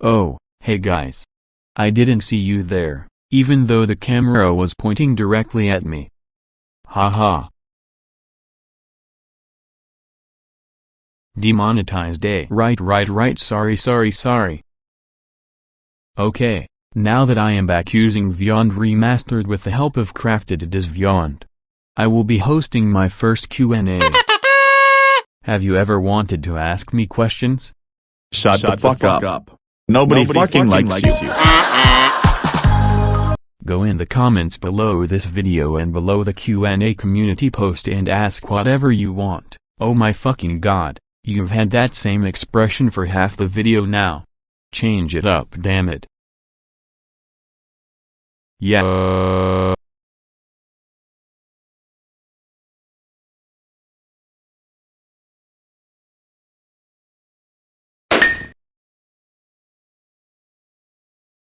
Oh, hey guys. I didn't see you there, even though the camera was pointing directly at me. Haha. Demonetized A. Right right right sorry sorry sorry. Okay, now that I am back using Vyond Remastered with the help of Crafted It is Vyond. I will be hosting my first Q&A. Have you ever wanted to ask me questions? Shut, the, fuck up. Nobody, fucking, likes, you. Go in the comments below this video and below the Q&A community post and ask whatever you want. Oh my fucking god, you've had that same expression for half the video now. Change it up damn it. Yeah.